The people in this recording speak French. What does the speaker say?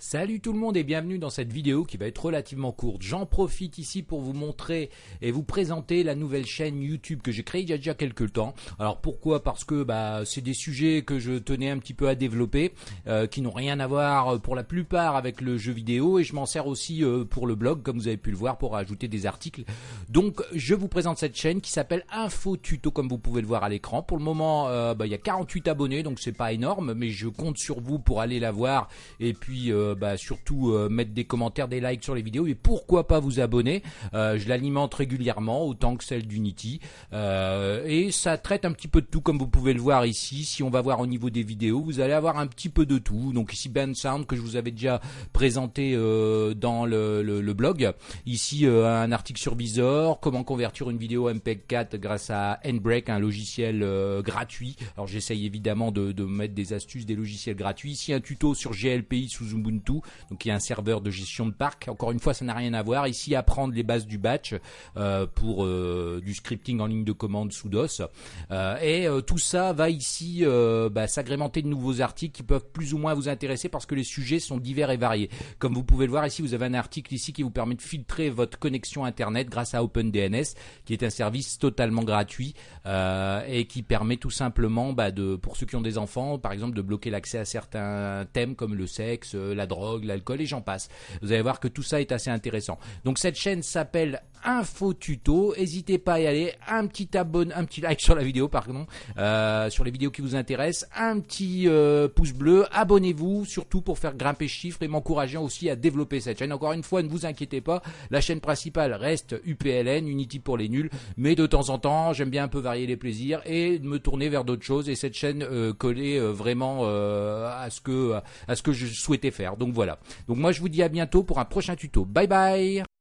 Salut tout le monde et bienvenue dans cette vidéo qui va être relativement courte. J'en profite ici pour vous montrer et vous présenter la nouvelle chaîne YouTube que j'ai créée il y a déjà quelques temps. Alors pourquoi? Parce que bah, c'est des sujets que je tenais un petit peu à développer, euh, qui n'ont rien à voir euh, pour la plupart avec le jeu vidéo et je m'en sers aussi euh, pour le blog comme vous avez pu le voir pour ajouter des articles. Donc je vous présente cette chaîne qui s'appelle Info Tuto comme vous pouvez le voir à l'écran. Pour le moment bah, il y a 48 abonnés donc c'est pas énorme mais je compte sur vous pour aller la voir et puis bah, surtout euh, mettre des commentaires, des likes sur les vidéos et pourquoi pas vous abonner? Euh, je l'alimente régulièrement autant que celle d'Unity euh, et ça traite un petit peu de tout comme vous pouvez le voir ici. Si on va voir au niveau des vidéos, vous allez avoir un petit peu de tout. Donc ici Ben Sound que je vous avais déjà présenté dans le, blog. Ici un article sur Visor, comment convertir une vidéo MPEG-4 grâce à Nbreak, un logiciel gratuit. Alors j'essaye évidemment de, de mettre des astuces, des logiciels gratuits. Ici un tuto sur GLPI sous Ubuntu donc il y a un serveur de gestion de parc. Encore une fois, ça n'a rien à voir. Ici, apprendre les bases du batch euh, pour euh, du scripting en ligne de commande sous DOS. Euh, et tout ça va ici bah, s'agrémenter de nouveaux articles qui peuvent plus ou moins vous intéresser parce que les sujets sont divers et variés. Comme vous pouvez le voir ici, vous avez un article ici qui vous permet de filtrer votre connexion Internet grâce à OpenDNS, qui est un service totalement gratuit et qui permet tout simplement, bah, de, pour ceux qui ont des enfants, par exemple, de bloquer l'accès à certains thèmes comme le sexe, la drogue, l'alcool et j'en passe. Vous allez voir que tout ça est assez intéressant. Donc cette chaîne s'appelle Info Tuto. N'hésitez pas à y aller. Un petit abonne, un petit like sur la vidéo, pardon, euh, sur les vidéos qui vous intéressent. Un petit euh, pouce bleu. Abonnez-vous, surtout pour faire grimper chiffres et m'encourager aussi à développer cette chaîne. Encore une fois, ne vous inquiétez pas. La chaîne principale reste UPLN, Unity pour les nuls. Mais de temps en temps, j'aime bien un peu varier les plaisirs et me tourner vers d'autres choses. Et cette chaîne euh, collait vraiment à ce que à ce que je souhaitais faire. Donc voilà. Donc moi, je vous dis à bientôt pour un prochain tuto. Bye bye